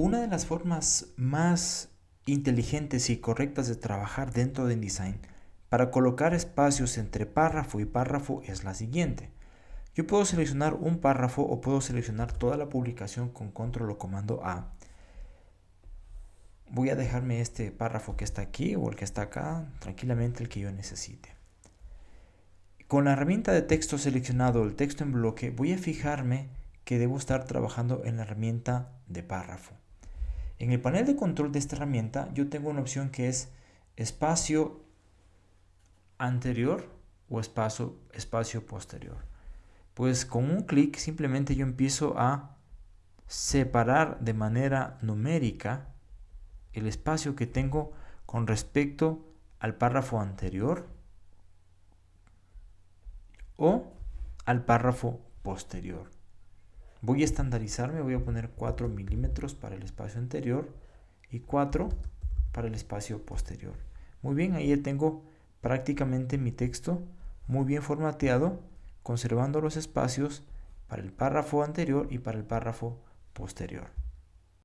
Una de las formas más inteligentes y correctas de trabajar dentro de InDesign para colocar espacios entre párrafo y párrafo es la siguiente. Yo puedo seleccionar un párrafo o puedo seleccionar toda la publicación con control o comando A. Voy a dejarme este párrafo que está aquí o el que está acá, tranquilamente el que yo necesite. Con la herramienta de texto seleccionado, el texto en bloque, voy a fijarme que debo estar trabajando en la herramienta de párrafo. En el panel de control de esta herramienta yo tengo una opción que es espacio anterior o espacio, espacio posterior. Pues con un clic simplemente yo empiezo a separar de manera numérica el espacio que tengo con respecto al párrafo anterior o al párrafo posterior. Voy a estandarizarme, voy a poner 4 milímetros para el espacio anterior y 4 para el espacio posterior. Muy bien, ahí ya tengo prácticamente mi texto muy bien formateado, conservando los espacios para el párrafo anterior y para el párrafo posterior.